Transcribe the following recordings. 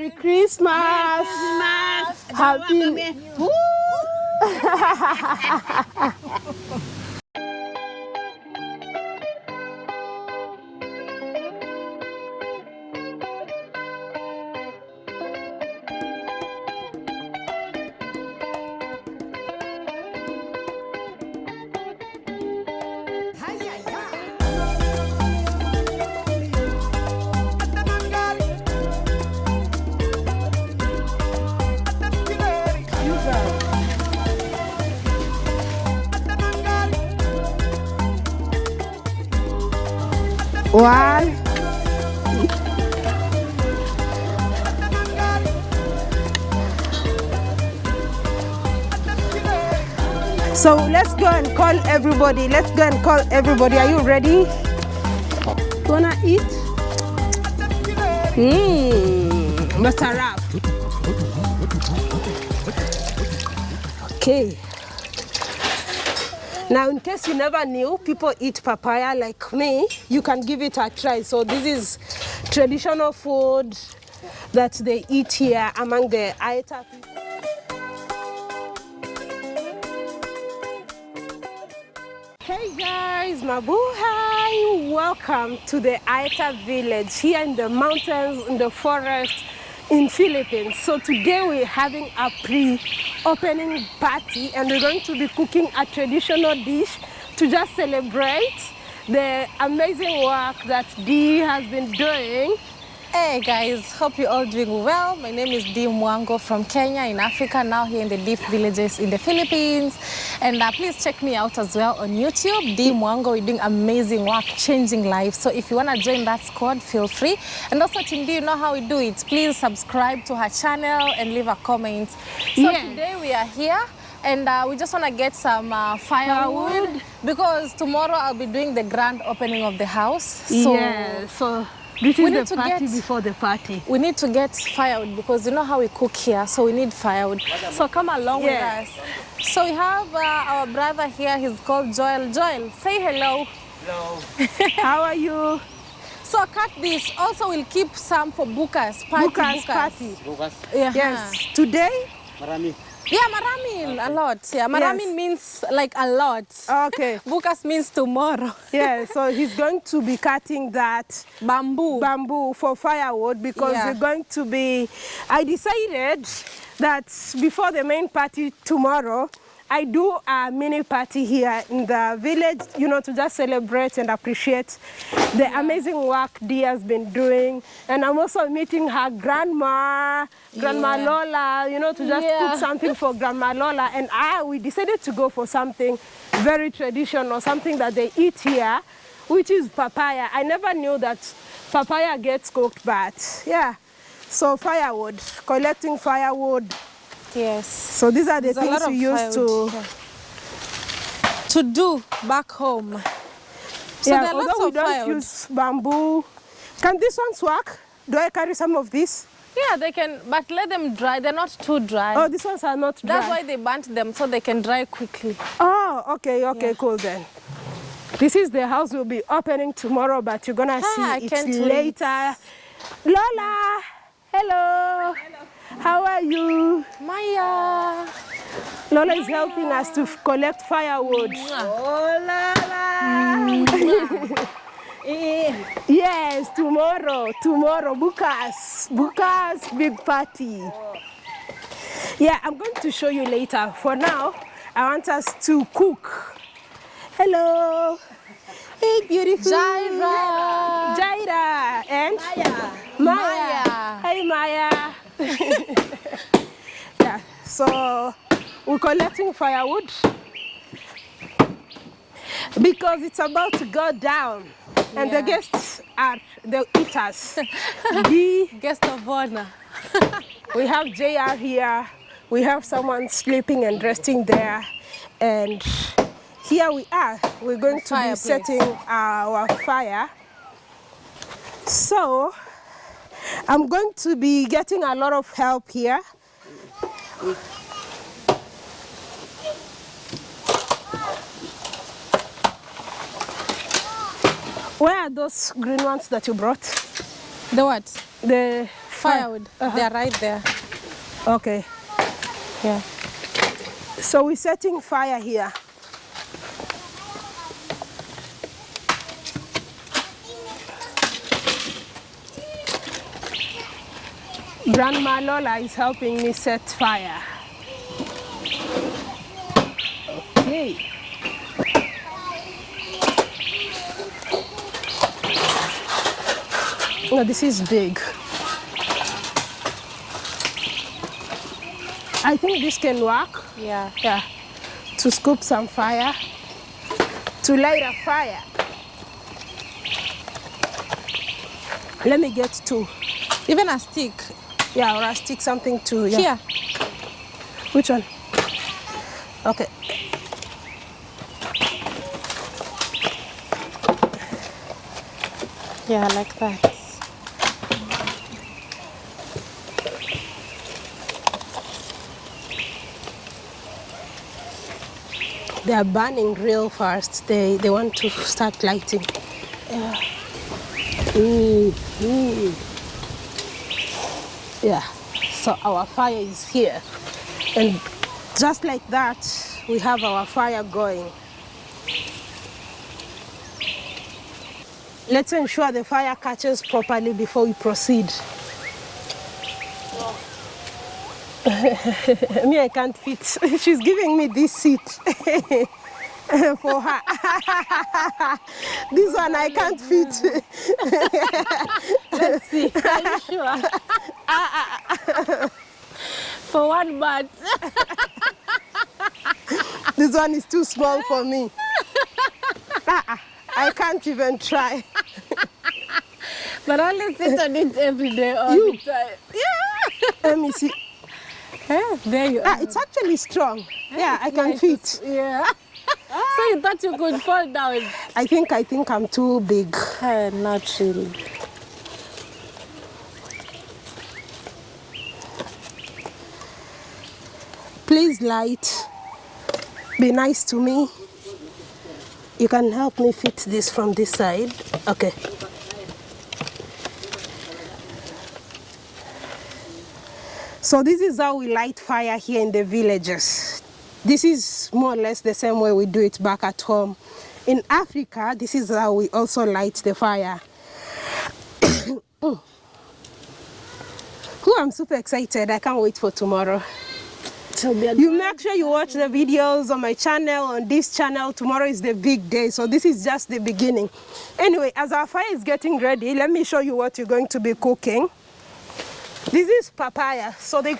Merry Christmas. Christmas. Happy. So let's go and call everybody. Let's go and call everybody. Are you ready? Wanna eat? Mmm, Mr. Rap. Okay. Now, in case you never knew, people eat papaya like me. You can give it a try. So this is traditional food that they eat here among the Aeta people. Guys, Mabuhay! Welcome to the Aeta village here in the mountains, in the forest in Philippines. So today we're having a pre-opening party and we're going to be cooking a traditional dish to just celebrate the amazing work that Dee has been doing Hey guys, hope you're all doing well. My name is Dee Mwango from Kenya in Africa, now here in the deep villages in the Philippines. And uh, please check me out as well on YouTube, Dee Mwango. We're doing amazing work, changing lives. So if you want to join that squad, feel free. And also, Team D, you know how we do it. Please subscribe to her channel and leave a comment. So Yes. today we are here and uh, we just want to get some uh, firewood, Firewood. because tomorrow I'll be doing the grand opening of the house. So yeah, so this We is need the to party get- before the party. we need to get firewood because you know how we cook here, so we need firewood. So come along Yeah. with us. So we have uh, our brother here, he's called Joel. Joel, say hello. Hello. how are you? So cut this. Also, we'll keep some for Bukas. Party, Bukas party. Bukas, Yeah. Yes, today? marami. Yeah, maramin, okay. a lot. Yeah, maramin Yes. means like a lot. Okay. Bukas means tomorrow. Yeah, so he's going to be cutting that Bamboo. bamboo for firewood because Yeah. we're going to be I decided that before the main party tomorrow I do a mini party here in the village, you know, to just celebrate and appreciate the amazing work Dee has been doing. And I'm also meeting her grandma, Grandma Yeah. Lola, you know, to just Yeah. cook something for Grandma Lola. And I, we decided to go for something very traditional, something that they eat here, which is papaya. I never knew that papaya gets cooked, but yeah. So firewood, collecting firewood. Yes. So these are the There's things of we use to, firewood, yeah. to do back home. So yeah, there are lots although we of don't firewood. use bamboo. Can these ones work? Do I carry some of this? Yeah, they can, but let them dry. They're not too dry. Oh, these ones are not dry. That's why they burnt them so they can dry quickly. Oh, okay, okay, Yeah. cool then. This is the house we'll be opening tomorrow, but you're gonna Ah, I see it can't wait. later. Lola, hello. How are you? Maya. Lola is helping us to collect firewood. Oh. Yes, tomorrow, tomorrow, Bukas, Bukas big party. Yeah, I'm going to show you later. For now, I want us to cook. Hello. Hey, beautiful. Jaira. Jaira and Maya. Maya. Maya. Hey, Maya. yeah, so we're collecting firewood because it's about to go down. And Yeah. the guests are the eaters. the, Guest of honor. we have JR here. We have someone sleeping and resting there. And here we are. We're going to be setting our fire. So I'm going to be getting a lot of help here. Where are those green ones that you brought? The what? The Firewood. Uh-huh. They're right there. Okay. Yeah. So we're setting fire here. Grandma Lola is helping me set fire. Okay. No, this is big. I think this can work. Yeah. Yeah. To scoop some fire. To light a fire. Let me get two. Even a stick. Yeah, or I stick something to yeah. Here. Which one? Okay. Yeah, like that. They are burning real fast. They they want to start lighting. Yeah. Mm, mm. Yeah. So our fire is here. And just like that, we have our fire going. Let's ensure the fire catches properly before we proceed. me, I can't fit. She's giving me this seat for her. this one I can't fit. Let's see. Are you sure? For one month. this one is too small for me. Ah, I can't even try. But I only sit on it every day all You. the time. Yeah. Let me see. Yeah, there you Ah, are. it's actually strong. Yeah, I can Nice. fit. Yeah. So you thought you could fall down? I think I think I'm too big. Uh, not really. Please light. Be nice to me. You can help me fit this from this side. Okay. So this is how we light fire here in the villages. This is more or less the same way we do it back at home. In Africa, this is how we also light the fire. Who I'm super excited. I can't wait for tomorrow. You make sure you watch the videos on my channel, on this channel. Tomorrow is the big day, so this is just the beginning. Anyway, as our fire is getting ready, let me show you what you're going to be cooking. This is papaya. So they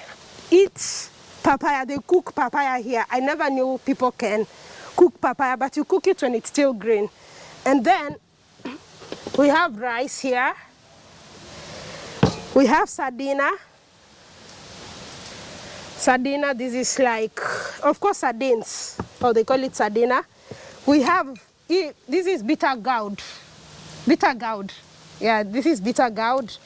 eat papaya, they cook papaya here. I never knew people can cook papaya, but you cook it when it's still green. And then we have rice here. We have sardina. Sardina, this is like, of course, sardines, or they call it sardina. We have, this is bitter gourd. Bitter gourd. Yeah, this is bitter gourd.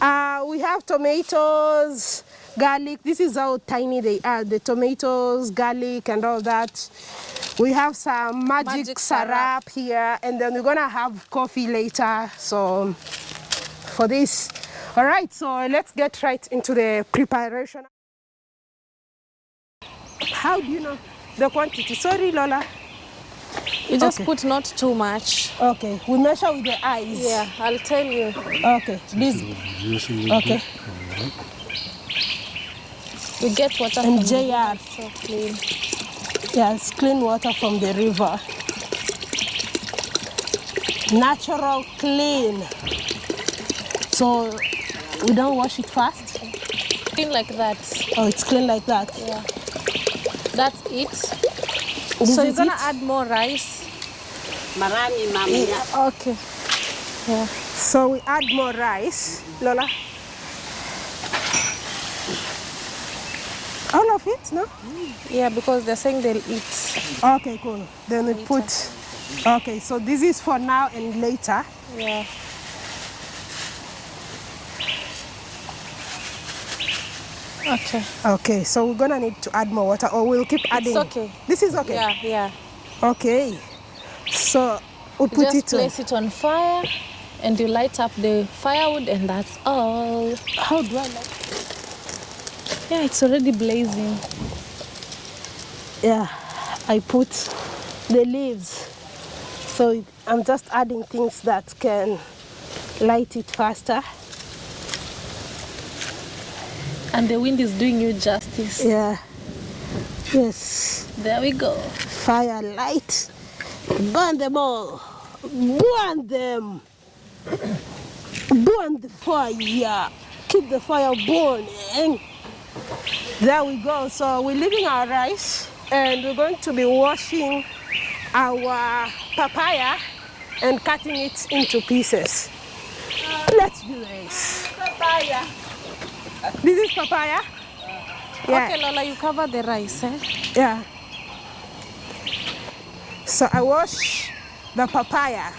Uh, we have tomatoes, garlic. This is how tiny they are, the tomatoes, garlic, and all that. We have some magic, Magic sarap sarap. here, and then we're gonna have coffee later. So, for this. All right, so let's get right into the preparation. How do you know the quantity? Sorry, Lola. You just Okay. put not too much. Okay, we measure with the eyes. Yeah, I'll tell you. Okay, this. Okay. We get water And from JR. river, so clean. Yeah, it's clean water from the river. Natural, clean. So we don't wash it fast. Clean like that. Oh, it's clean like that. Yeah. That's it. This so you're gonna it? add more rice. Marami mamanya. Okay. Yeah. So we add more rice, Lola. All of it, no? Yeah, because they're saying they'll eat. Okay, cool. Then we put. Okay, so this is for now and later. Yeah. Okay. Okay, so we're gonna need to add more water, or we'll keep adding. okay. This is okay. Yeah, yeah. Okay. So we You put just it on. place it on fire. and you light up the firewood and that's all. How do I like? Yeah, it's already blazing. Yeah, I put the leaves. So I'm just adding things that can light it faster. And the wind is doing you justice. Yeah. Yes. There we go. Fire light. Burn them all. Burn them. Burn the fire. Keep the fire burning. There we go. So we're leaving our rice and we're going to be washing our papaya and cutting it into pieces. Let's do this. Papaya. This is papaya? Yeah. Okay, Lola, you cover the rice, eh? Yeah. So I wash the papaya.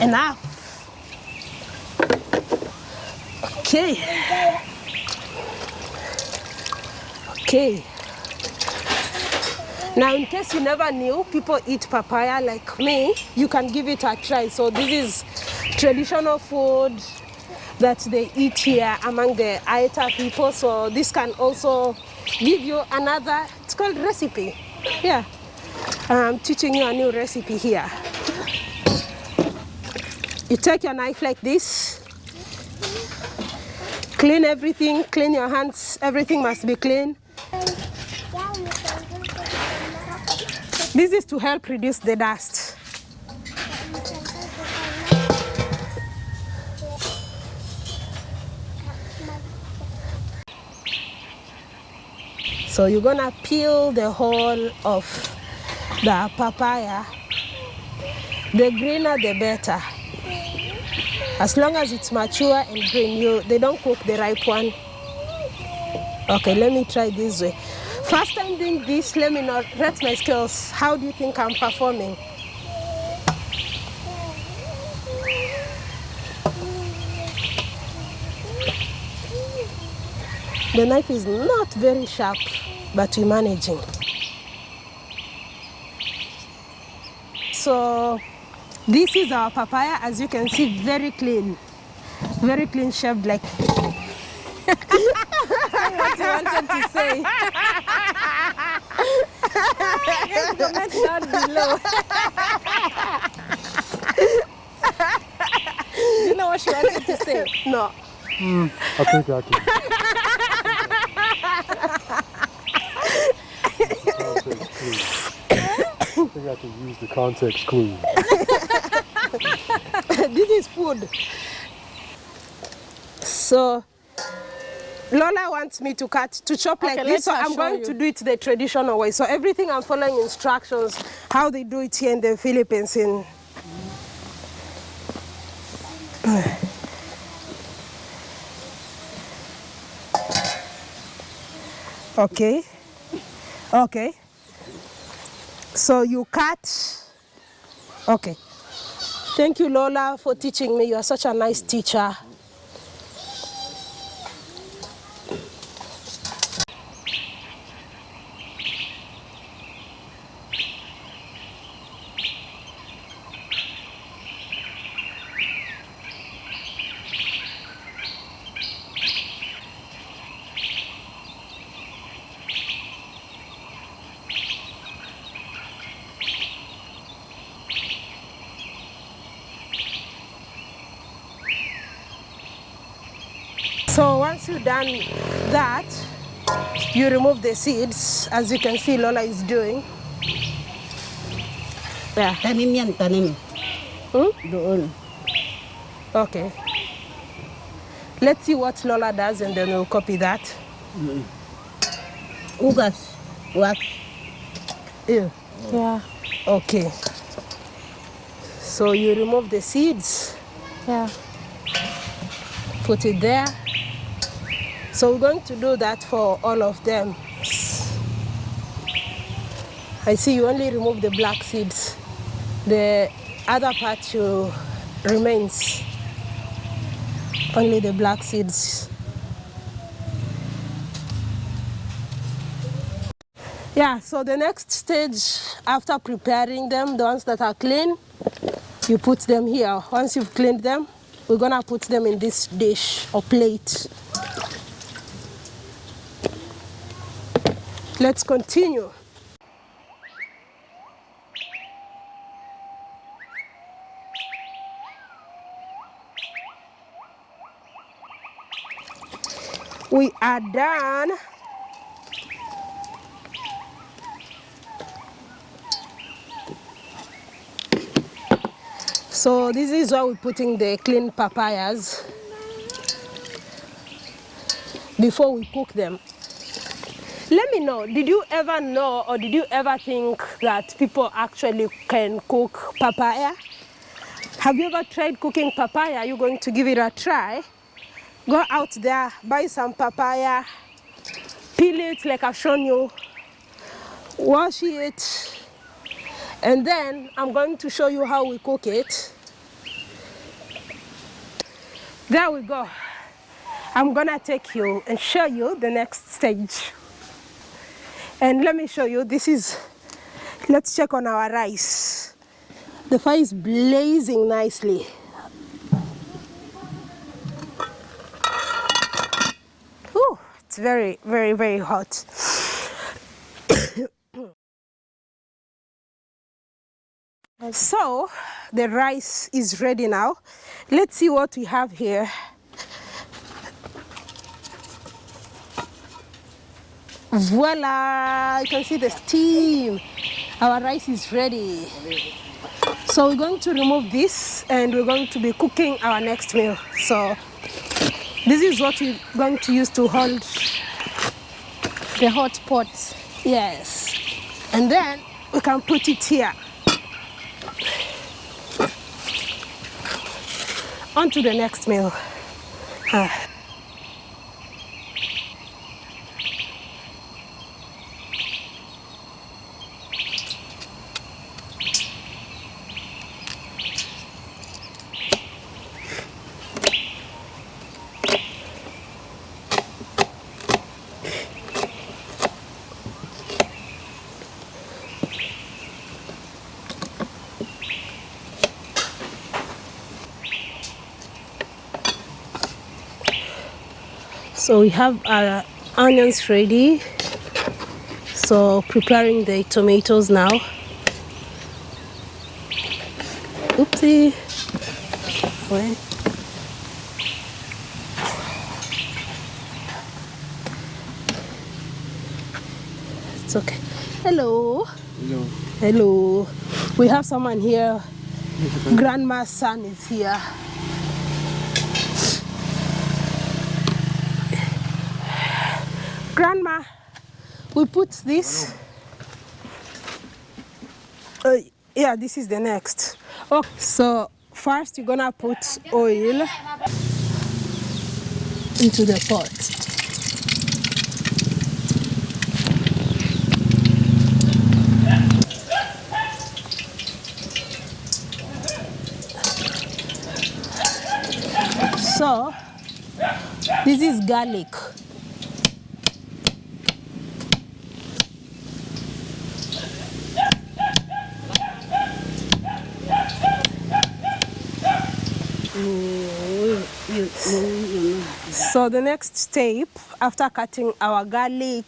Enough. Okay. Okay. Now, in case you never knew, people eat papaya like me, you can give it a try. So this is traditional food that they eat here among the Aeta people. So this can also give you another, it's called recipe. Yeah. I'm teaching you a new recipe here. You take your knife like this, clean everything, clean your hands, everything must be clean. This is to help reduce the dust. So you're gonna peel the whole of the papaya. The greener the better. As long as it's mature and green, you they don't cook the ripe one. Okay, let me try this way. First time doing this, let me know, rate my skills. How do you think I'm performing? The knife is not very sharp, but we're managing. So this is our papaya, as you can see, very clean. Very clean shaved like What you wanted to say? Comment down below. you know what she wanted to say? no. Hmm, I think I can. Context. I think I can use the context clue. this is food. So Lola wants me to cut, to chop like this, so I'm going you. to do it the traditional way. So everything I'm following instructions, how they do it here in the Philippines. In Okay, okay. So you cut, okay. Thank you, Lola, for teaching me. You are such a nice teacher. So once you've done that, you remove the seeds, as you can see Lola is doing. Yeah. Tanim yan, tanim. Hmm? Doon. Okay. Let's see what Lola does and then we'll copy that. Ugas. Wax. Yeah. Yeah, Okay. So you remove the seeds, yeah. put it there. So we're going to do that for all of them. I see you only remove the black seeds. The other part you remains. only the black seeds. Yeah, so the next stage after preparing them, the ones that are clean, you put them here. Once you've cleaned them, we're gonna put them in this dish or plate. Let's continue. We are done. So this is where we're putting the clean papayas before we cook them. Let me know, did you ever know or did you ever think that people actually can cook papaya? Have you ever tried cooking papaya? Are you going to give it a try? Go out there, buy some papaya, peel it like I've shown you, wash it, and then I'm going to show you how we cook it. There we go. I'm gonna take you and show you the next stage. And let me show you, this is, let's check on our rice. The fire is blazing nicely. Ooh, it's very, very, very hot. so, the rice is ready now. Let's see what we have here. Voila! You can see the steam. Our rice is ready. So we're going to remove this and we're going to be cooking our next meal. So this is what we're going to use to hold The hot pot. Yes. And then we can put it here. On to the next meal. Ah. So we have our onions ready. So preparing the tomatoes now. Oopsie. Wait. It's okay. Hello. Hello. Hello. We have someone here. Grandma's son is here. Grandma, we put this. Uh, yeah, this is the next. Okay, so first you're gonna put oil into the pot. So, this is garlic. So the next step after cutting our garlic,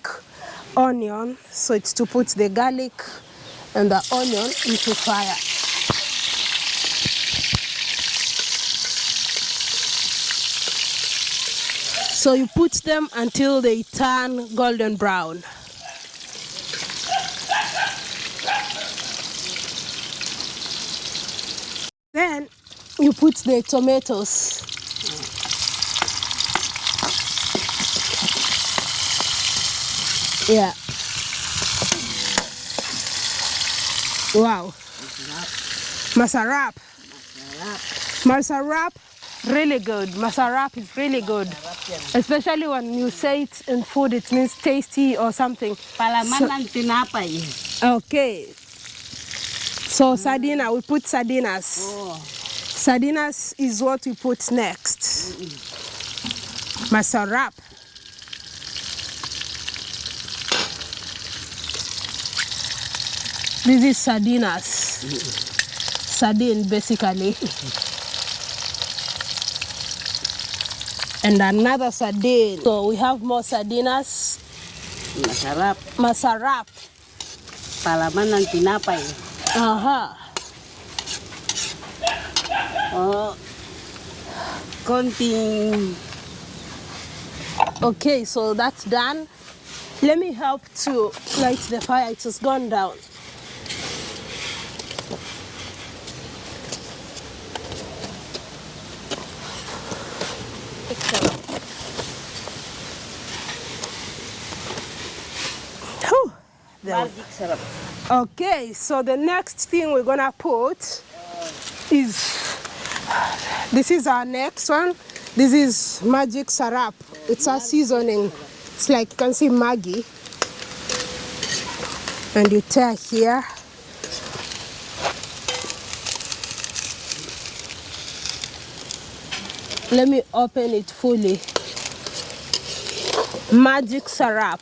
onion, so it's to put the garlic and the onion into fire. So you put them until they turn golden brown. Then you put the tomatoes. Yeah. Wow. Masarap. Masarap, Masarap, really good. Masarap is really good. Especially when you say it in food, it means tasty or something. Tinapay. Okay. So sardina, we put sardinas. Oh. Sardinas is what we put next. Masarap. This is sardinas. Sardine basically. And another sardine. So we have more sardinas. Masarap. Masarap. Palaman ng tinapay. Aha. Oh, konting Okay, so that's done. Let me help to light the fire. It has gone down. Whew, there we magic sarap. Okay, so the next thing we're gonna put is this is our next one. This is magic sarap. It's a seasoning. It's like you can see Maggi. And you tear here. Let me open it fully. Magic sarap.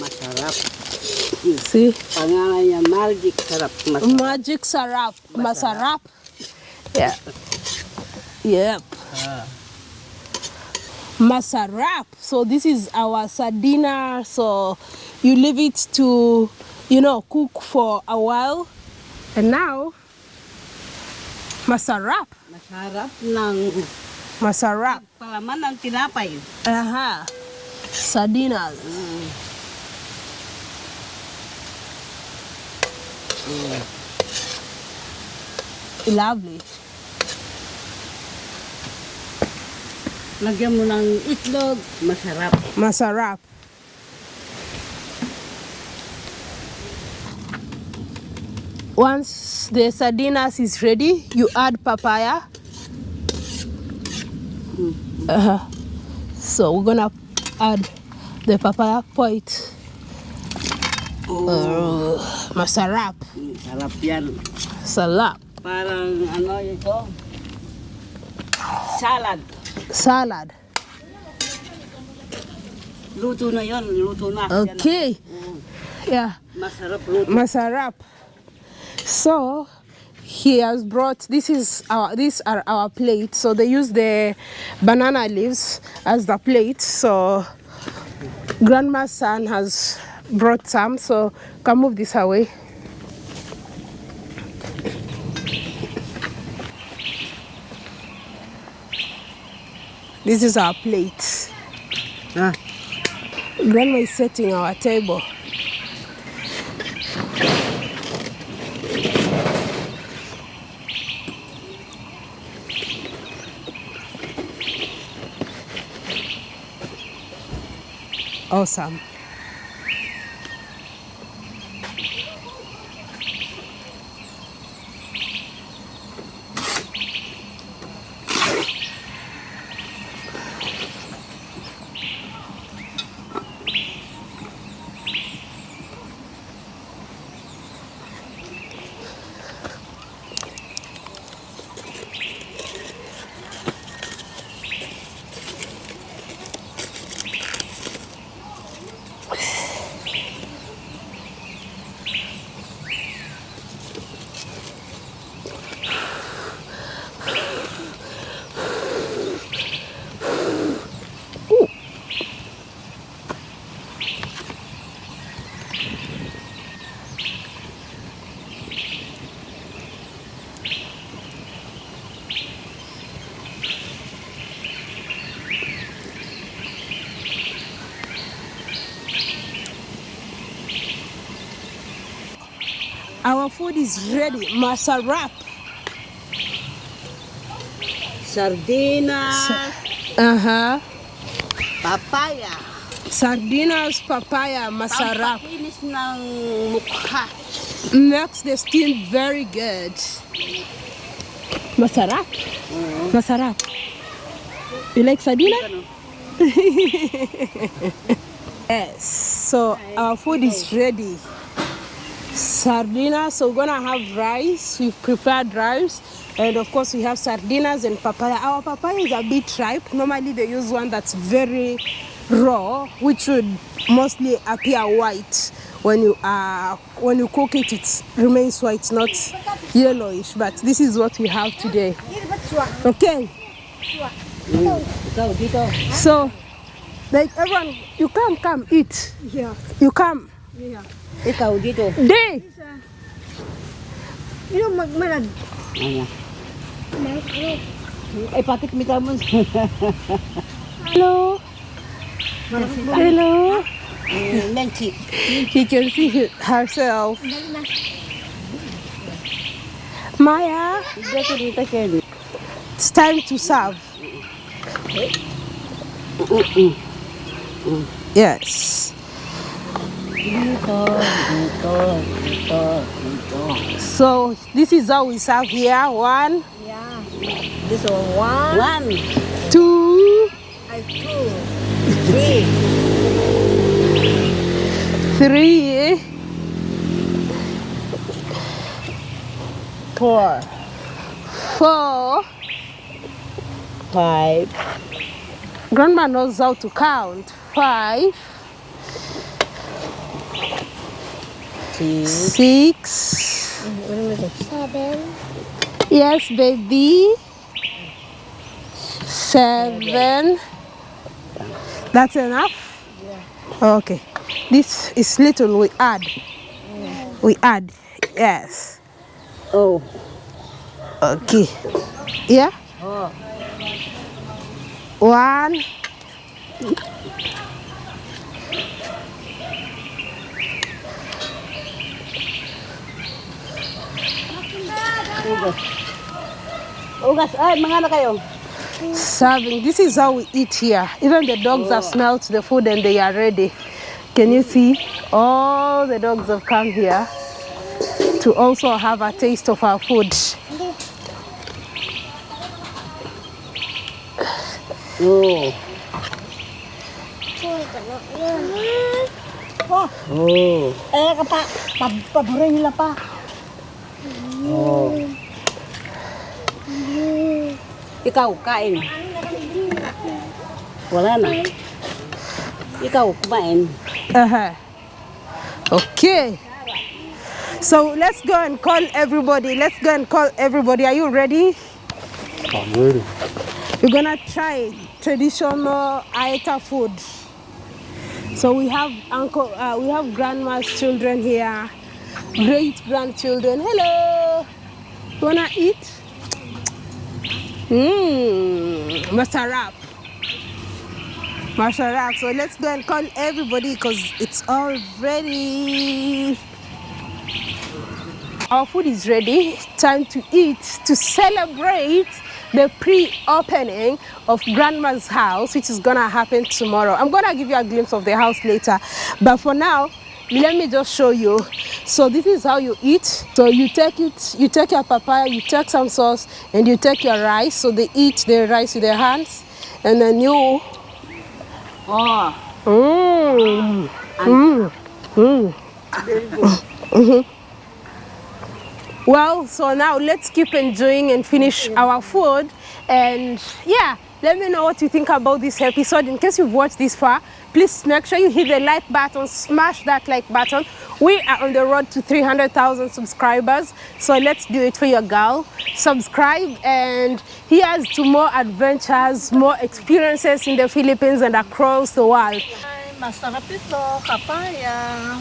Masarap. See? Magic sarap. Magic sarap. Masarap. Yeah. Yep. Ah. Masarap. So this is our sardina. So you leave it to, you know, cook for a while. And now, masarap. Masarap ng Masarap. palaman ng tinapay. Aha. Sardinas. Mm. Mm. Lovely. Lagyan mo ng itlog. Masarap. Masarap. Once the sardinas is ready, you add papaya. Uh-huh. So we're gonna add the papaya point. Uh, masarap. Sarap yan. Salap. Parang ano ito? Salad. Salad. Luto na yon, luto na. Okay. Mm. Yeah. Masarap luto. Masarap. So he has brought this is our these are our plates. So they use the banana leaves as the plate. So grandma's son has brought some. So can move this away. This is our plate. Ah, Grandma is setting our table. Awesome. Our food is ready. Masarap. sardinas, Uh-huh. papaya. Sardinas, papaya, masarap. Pampakinis ng mukha. Makes the skin very good. Masarap. Masarap. You like sardina? Yes. So our food is ready. Sardina. So we're gonna have rice. We've prepared rice. And of course we have sardinas and papaya. Our papaya is a bit ripe. Normally they use one that's very raw, which would mostly appear white when you uh when you cook it it remains white not yellowish but this is what we have today okay so like everyone you come come eat Yeah. you come Ikaw dito. day You know, magmanag. Ano? Ay, patik mi mo. hello hello Menchi. you can see he- herself Maya Dito dito Kelly. it's time to serve yes Dito, dito, dito, dito. So this is how we serve here. One. Yeah. This one, one, One, two. I two, three, three. Four, four. Five, grandma knows how to count. Five six, six seven, yes baby. Seven. That's enough? Okay. This is little we add. We add. Yes. Oh, okay. Yeah? Oh, one ugas. Ugas, ay, kayo. serving this is how we eat here even the dogs have smelled the food and they are ready can you see all the dogs have come here to also have a taste of our food Oh. Oh. Oh. Eh, Oh. pa, Oh. Oh. pa. Oh. Ikaw, kain. Wala na. Ikaw, kumain. Uh-huh. Okay. So let's go and call everybody. Let's go and call everybody. Are you ready? I'm ready. We're gonna try traditional Aeta food. So we have uncle, uh, we have grandma's children here, great grandchildren. Hello. Wanna eat? Mmm, masarap. Masarap. So let's go and call everybody because it's all ready. Our food is ready. Time to eat to celebrate the pre-opening of grandma's house which is gonna happen tomorrow i'm gonna give you a glimpse of the house later but for now let me just show you so this is how you eat so you take it you take your papaya you take some sauce and you take your rice so they eat their rice with their hands and then you Oh. mm, mm, mm. Mhm. Well, so now let's keep enjoying and finish our food. And yeah, let me know what you think about this episode. In case you've watched this far, please make sure you hit the like button, smash that like button. We are on the road to 300,000 subscribers. So let's do it for your girl. Subscribe and here's to more adventures, more experiences in the Philippines and across the world. Masarap ito, kapaya.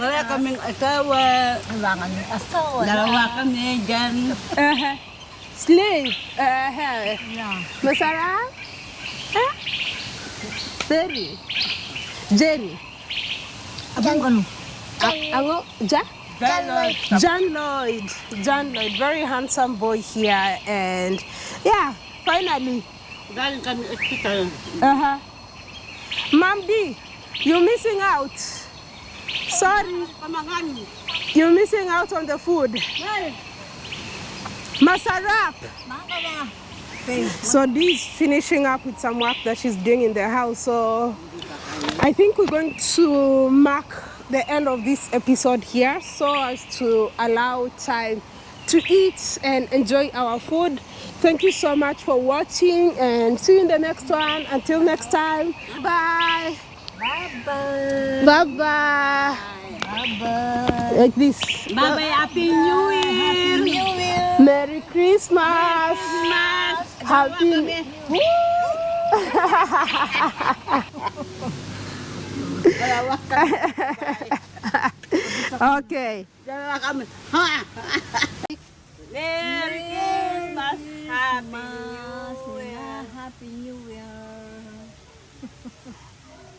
Wala kaming asawa. Kailangan yung asawa. Dalawa kami dyan. Uh-huh. Sleep. Uh-huh. Yeah. Masarap? Huh? Very. Jenny. Abang ano? A- Ango? Ja? John Lloyd. John Lloyd. John Lloyd. Very handsome boy here. And yeah, finally. Galing kami hospital. Uh-huh. Mom D, you're missing out. Sorry, Pamangan. you're missing out on the food. Masarap. Maka na. So Dee's finishing up with some work that she's doing in the house. So I think we're going to mark the end of this episode here so as to allow time to eat and enjoy our food. Thank you so much for watching and see you in the next one. Until next time, bye. Bye-bye. Bye bye. Bye-bye. Like this. Bye-bye, Happy New Year! New Year. Merry Christmas. Mas! Happy. Woo! okay. Dalawa kami. Ha! Merry Christmas! Happy New Year! Happy New Year.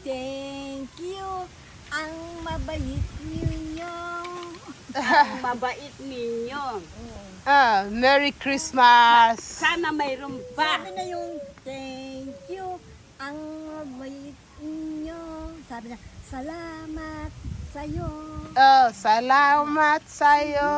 Thank you. Ang mabait ninyo. Ang mabait ninyo. Ah, Merry Christmas. Sana mayroon pa. Sabi na yung thank you. Ang mabait ninyo. Sabi na, salamat sa'yo. Oh, salamat sa'yo.